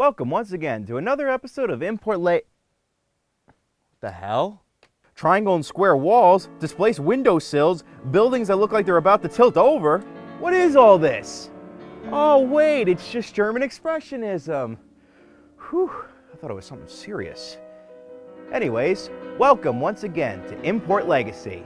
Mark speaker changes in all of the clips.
Speaker 1: Welcome once again to another episode of Import Late. The hell? Triangle and square walls, displaced windowsills, buildings that look like they're about to tilt over. What is all this? Oh wait, it's just German Expressionism. Whew, I thought it was something serious. Anyways, welcome once again to Import Legacy.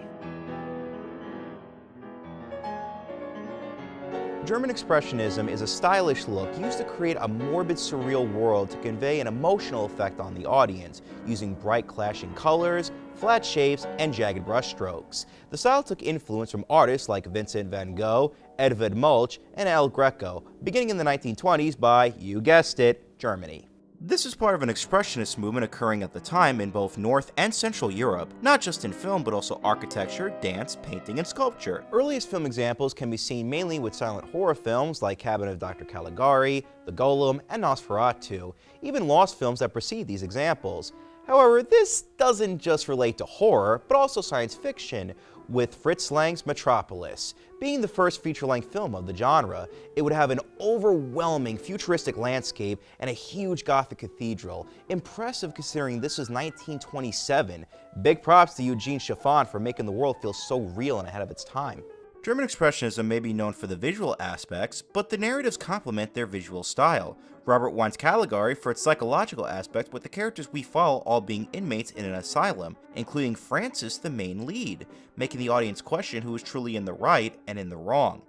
Speaker 1: German Expressionism is a stylish look used to create a morbid, surreal world to convey an emotional effect on the audience, using bright clashing colors, flat shapes, and jagged brushstrokes. The style took influence from artists like Vincent van Gogh, Edvard Munch, and El Greco, beginning in the 1920s by, you guessed it, Germany. This is part of an expressionist movement occurring at the time in both North and Central Europe, not just in film but also architecture, dance, painting, and sculpture. Earliest film examples can be seen mainly with silent horror films like Cabinet of Dr. Caligari, The Golem, and Nosferatu, even lost films that precede these examples. However, this doesn't just relate to horror, but also science fiction, with Fritz Lang's Metropolis. Being the first feature-length film of the genre, it would have an overwhelming futuristic landscape and a huge Gothic cathedral. Impressive considering this was 1927. Big props to Eugene Schüfftan for making the world feel so real and ahead of its time. German Expressionism may be known for the visual aspects, but the narratives complement their visual style. Robert Wiene's Caligari for its psychological aspect with the characters we follow all being inmates in an asylum, including Francis the main lead, making the audience question who is truly in the right and in the wrong.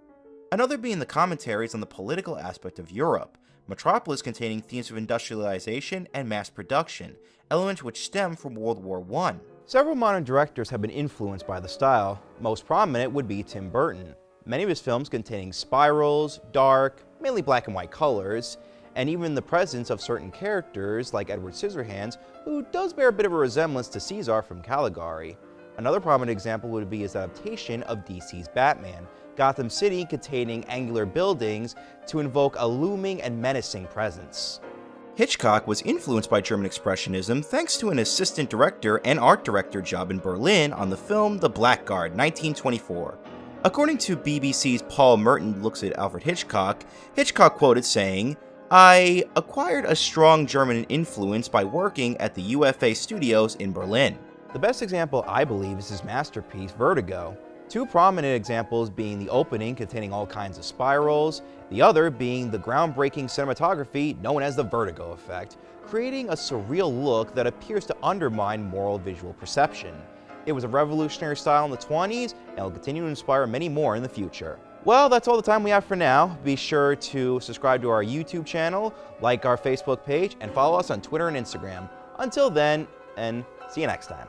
Speaker 1: Another being the commentaries on the political aspect of Europe, Metropolis containing themes of industrialization and mass production, elements which stem from World War I. Several modern directors have been influenced by the style. Most prominent would be Tim Burton. Many of his films containing spirals, dark, mainly black and white colors, and even the presence of certain characters like Edward Scissorhands, who does bear a bit of a resemblance to Cesare from Caligari. Another prominent example would be his adaptation of DC's Batman, Gotham City containing angular buildings to invoke a looming and menacing presence. Hitchcock was influenced by German Expressionism thanks to an assistant director and art director job in Berlin on the film The Blackguard, 1924. According to BBC's Paul Merton looks at Alfred Hitchcock, Hitchcock quoted saying, I acquired a strong German influence by working at the UFA studios in Berlin. The best example, I believe, is his masterpiece, Vertigo. Two prominent examples being the opening containing all kinds of spirals, the other being the groundbreaking cinematography known as the vertigo effect, creating a surreal look that appears to undermine moral visual perception. It was a revolutionary style in the 20s and will continue to inspire many more in the future. Well, that's all the time we have for now. Be sure to subscribe to our YouTube channel, like our Facebook page, and follow us on Twitter and Instagram. Until then, and see you next time.